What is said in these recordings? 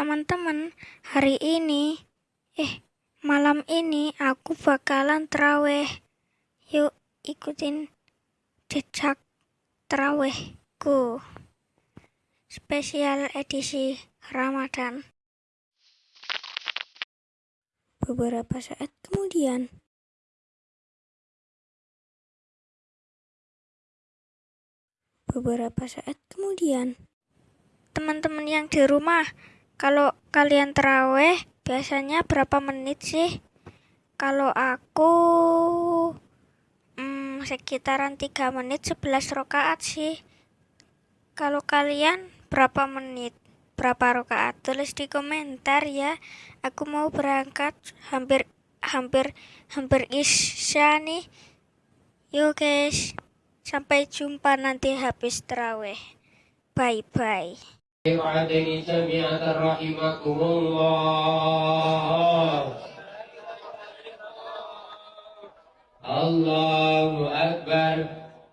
Teman-teman, hari ini, eh, malam ini aku bakalan terawih. Yuk, ikutin jejak terawihku. Spesial edisi Ramadan. Beberapa saat kemudian, beberapa saat kemudian, teman-teman yang di rumah, kalau kalian terawih biasanya berapa menit sih? Kalau aku hmm, sekitaran 3 menit 11 rakaat sih. Kalau kalian berapa menit? Berapa rakaat? Tulis di komentar ya. Aku mau berangkat hampir hampir hampir isya nih. Yuk guys. Sampai jumpa nanti habis terawih. Bye bye. بن عدن سمعة رحمكم الله الله أكبر.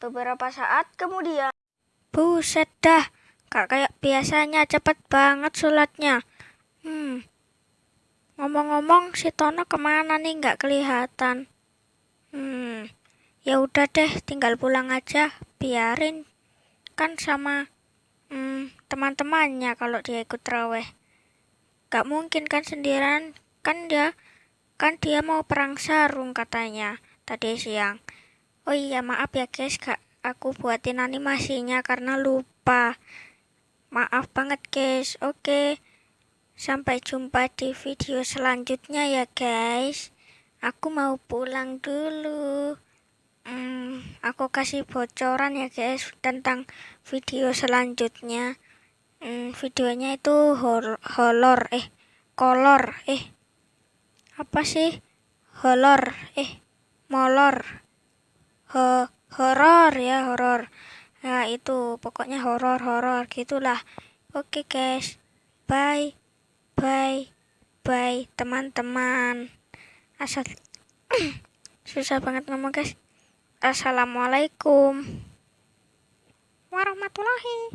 Beberapa saat kemudian. Buset dah, gak kayak biasanya cepet banget sholatnya. Hmm, ngomong-ngomong si Tono ke mana nih nggak kelihatan? Hmm, ya udah deh, tinggal pulang aja, biarin kan sama hmm, teman-temannya kalau dia ikut raweh. Gak mungkin kan sendirian, kan dia kan dia mau perang sarung katanya tadi siang. Oh iya maaf ya guys kak. Aku buatin animasinya karena lupa. Maaf banget guys. Oke Sampai jumpa di video selanjutnya ya guys. Aku mau pulang dulu. Hmm, Aku kasih bocoran ya guys Tentang video selanjutnya. Hmm, Videonya itu horror Eh kolor Eh. Apa sih? Horror eh molor ho horor ya horor nah itu pokoknya horor horor gitulah. Oke guys. Bye bye bye teman-teman. Asal susah banget ngomong guys. Assalamualaikum warahmatullahi